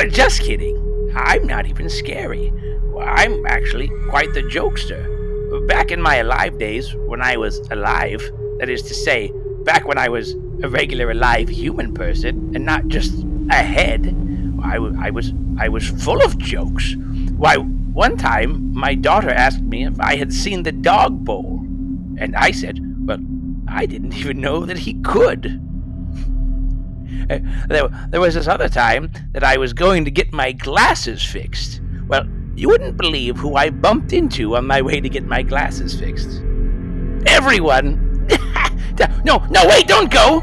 But just kidding. I'm not even scary. I'm actually quite the jokester. Back in my alive days, when I was alive, that is to say, back when I was a regular alive human person and not just a head, I, I was I was full of jokes. Why, one time my daughter asked me if I had seen the dog bowl, and I said, "Well, I didn't even know that he could." Uh, there, there was this other time that I was going to get my glasses fixed. Well, you wouldn't believe who I bumped into on my way to get my glasses fixed. Everyone! no, no, wait, don't go!